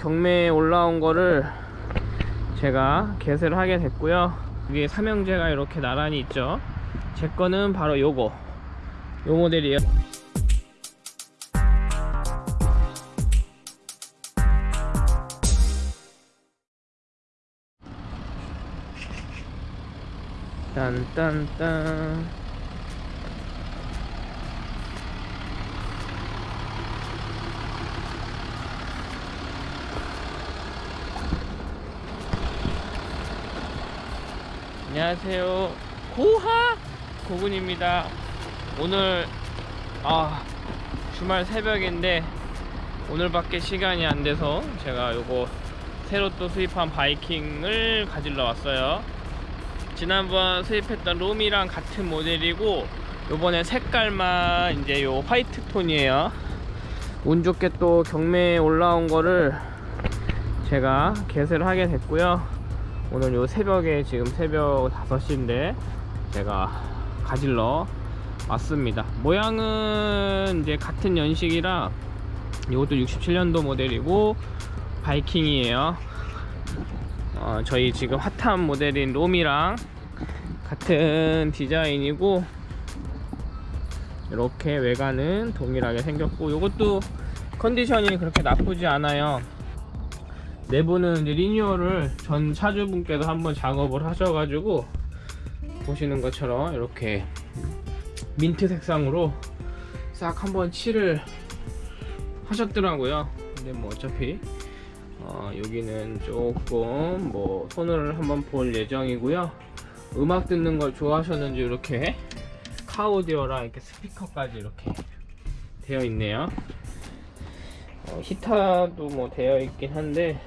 경매에 올라온 거를 제가 개설을 하게 됐고요. 여기 삼형제가 이렇게 나란히 있죠. 제 거는 바로 요거. 요 모델이에요. 딴딴딴 안녕하세요. 고하 고군입니다. 오늘 아 주말 새벽인데 오늘밖에 시간이 안 돼서 제가 요거 새로 또 수입한 바이킹을 가지러 왔어요. 지난번 수입했던 롬이랑 같은 모델이고 요번에 색깔만 이제 요 화이트 톤이에요. 운 좋게 또 경매에 올라온 거를 제가 개설을 하게 됐고요 오늘 요 새벽에 지금 새벽 5시인데 제가 가질러 왔습니다. 모양은 이제 같은 연식이라 이것도 67년도 모델이고 바이킹이에요. 어, 저희 지금 핫한 모델인 롬이랑 같은 디자인이고 이렇게 외관은 동일하게 생겼고 이것도 컨디션이 그렇게 나쁘지 않아요 내부는 이제 리뉴얼을 전 차주분께서 한번 작업을 하셔가지고 보시는 것처럼 이렇게 민트 색상으로 싹 한번 칠을 하셨더라고요. 근데 뭐 어차피 어, 여기는 조금 뭐 손을 한번 볼 예정이고요. 음악 듣는 걸 좋아하셨는지 이렇게 카오디오랑 이렇게 스피커까지 이렇게 되어 있네요. 어, 히타도 뭐 되어 있긴 한데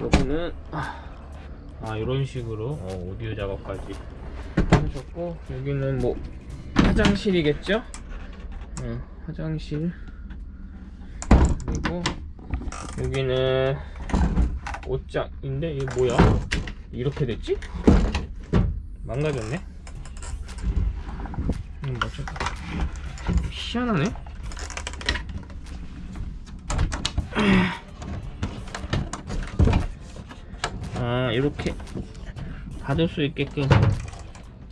요거는 아 이런 식으로. 어, 오디오 작업까지. 하셨고 여기는 뭐 화장실이겠죠? 어, 화장실. 그리고 여기는 옷장인데 이게 뭐야? 이렇게 됐지? 망가졌네? 음, 맞죠? 희한하네 아 이렇게 닫을 수 있게끔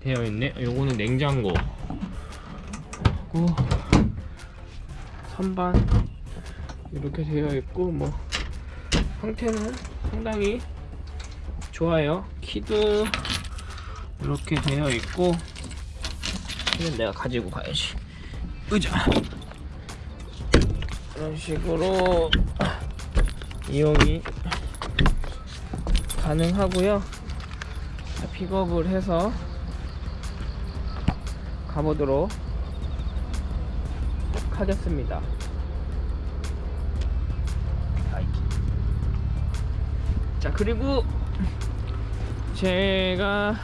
되어 있네. 요거는 냉장고. 그리고 선반 이렇게 되어 있고 뭐 형태는 상당히 좋아요. 키도 이렇게 되어 있고 키는 내가 가지고 가야지. 의자. 이런 식으로 이용이 가능하고요. 자, 픽업을 해서 가보도록 하겠습니다. 자 그리고 제가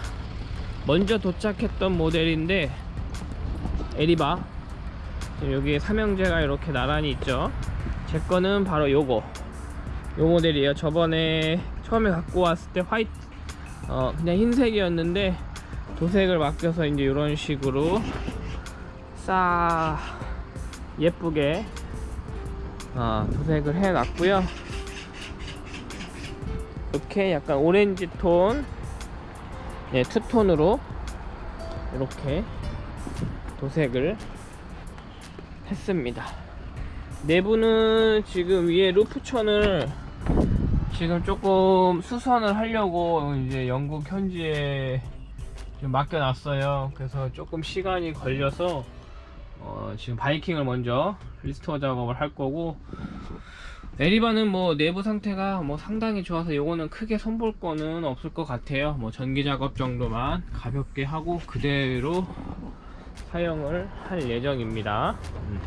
먼저 도착했던 모델인데 에리바. 여기 삼형제가 이렇게 나란히 있죠. 제 거는 바로 요거 요 모델이에요. 저번에 처음에 갖고 왔을 때 화이트 어 그냥 흰색이었는데 도색을 맡겨서 이제 이런 식으로 싸 예쁘게 어, 도색을 해 놨고요. 이렇게 약간 오렌지 톤 네, 투톤으로 이렇게 도색을 했습니다. 내부는 지금 위에 루프천을 지금 조금 수선을 하려고 이제 영국 현지에 좀 맡겨놨어요. 그래서 조금 시간이 걸려서 어 지금 바이킹을 먼저 restore 작업을 할 거고 에리바는 뭐 내부 상태가 뭐 상당히 좋아서 요거는 크게 손볼 거는 없을 것 같아요. 뭐 전기 작업 정도만 가볍게 하고 그대로 사용을 할 예정입니다. 음.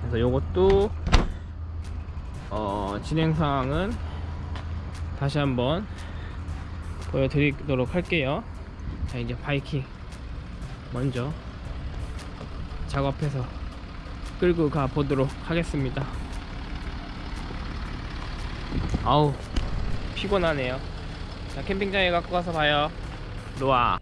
그래서 요것도 어 진행 사항은 다시 한번 보여드리도록 할게요. 자 이제 바이킹 먼저 작업해서 끌고 가 보도록 하겠습니다. 아우 피곤하네요. 자 캠핑장에 갖고 가서 봐요. 로아